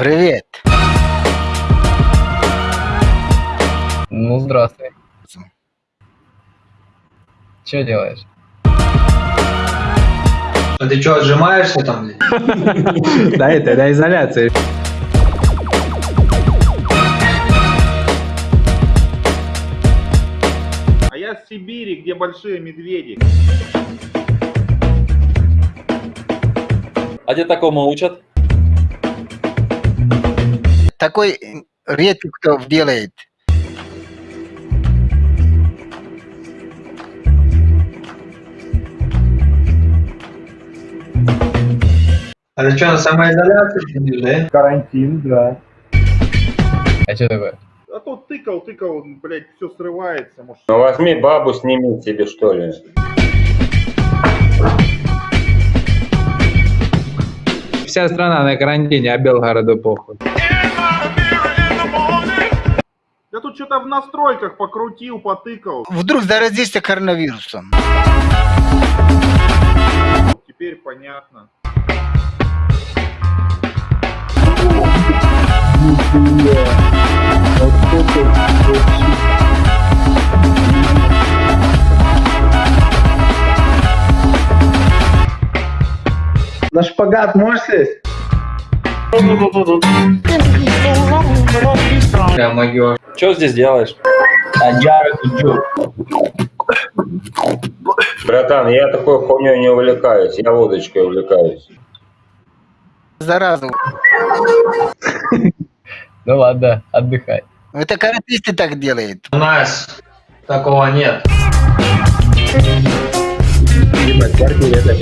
Привет. Ну, здравствуй. Че делаешь? А ты что, отжимаешься там? Да, это на изоляции. А я с Сибири, где большие медведи. А где такому учат? Такой редко кто делает. А ты что, на самоизоляции сидишь, да? Карантин, да. А что такое? А то тыкал, тыкал, блядь, все срывается. Может, Ну возьми бабу, сними себе, что ли. Вся страна на карантине, а Белгороду похуй. Я тут что-то в настройках покрутил, потыкал. Вдруг заразишься коронавирусом. Теперь понятно. На шпагат можешь сесть? Что здесь делаешь? Братан, я такой хуйней не увлекаюсь, я водочкой увлекаюсь. Заразу. Ну ладно, отдыхай. Это каратисты так делают. У нас такого нет. Ебать, в квартире это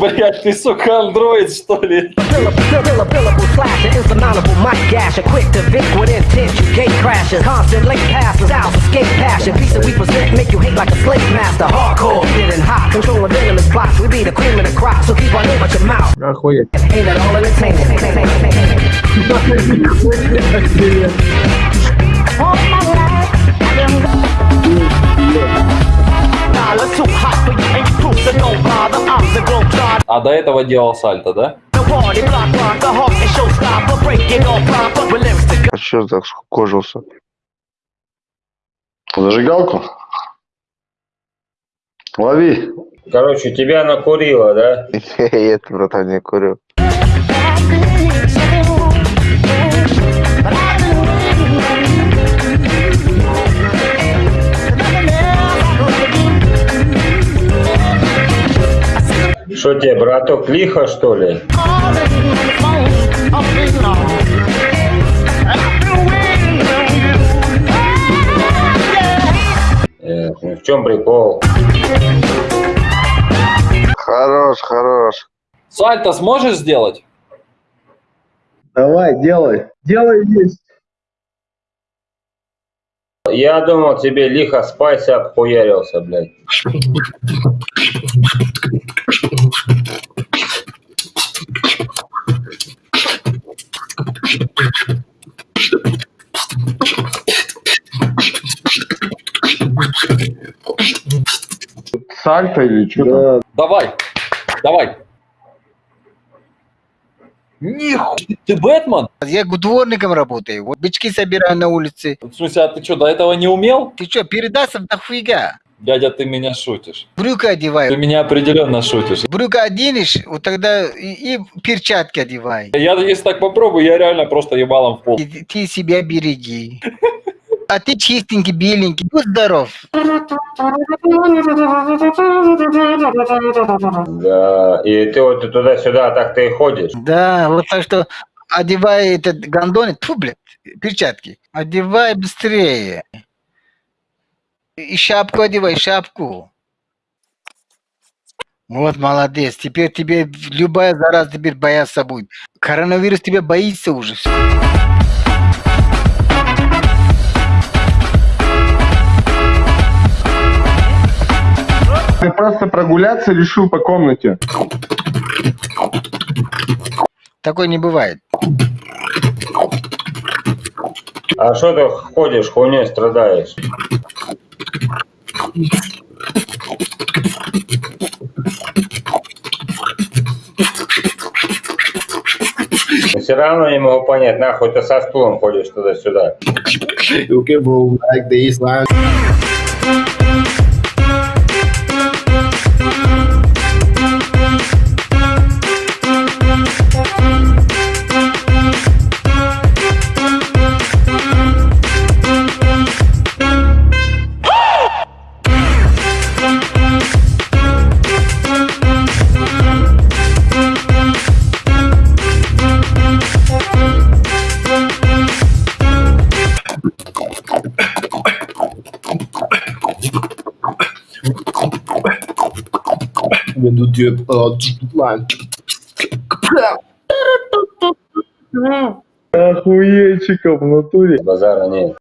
Блять, ты, сука, андроид, что ли? Billable, billable, slash, an insurmountable mic gash, a quick to Vic with intent, you gate crashes, constant late passes, styles escape passion, piece that we present, make you hate like a slave master, hardcore, getting hot, controlling venomous blocks, we be the cream of the crop, so keep our name out your mouth, Охуеть. ain't that all entertaining? А до этого делал сальто, да? А что так скукожился? Зажигалку? Лови. Короче, тебя накурило, да? Нет, братан, не курю. Что тебе, браток, лихо, что ли? Э, ну в чем прикол? Хорош, хорош. Сальто сможешь сделать? Давай, делай. Делай есть. Я думал, тебе лихо спайс обхуярился, блядь. Сальто или что? Да. Давай, давай. Нихуя, ты Бэтмен? Я дворником работаю. Вот бычки собираю на улице. В смысле, а ты что, до этого не умел? Ты что, передаться нахуйга? Дядя, ты меня шутишь. Брюка Ты одеваю. меня определенно шутишь. Брюка оденешь, вот тогда и, и перчатки одевай. Я, если так попробую, я реально просто ебалом в пол. И ты себя береги. А ты чистенький, беленький. Будь здоров. Да, и ты вот туда-сюда так ты и ходишь. Да, вот так что одевай этот гондоны, тьфу, блядь, перчатки. Одевай быстрее. И шапку одевай, шапку. Вот молодец. Теперь тебе любая зараза теперь бояться будет. Коронавирус тебя боится уже. просто прогуляться решил по комнате. Такой не бывает. А что ты ходишь, хуйней страдаешь? все равно не могу понять, нахуй ты со стулом ходишь туда-сюда. Uh, line? Охуетчиков в натуре. Базара нет.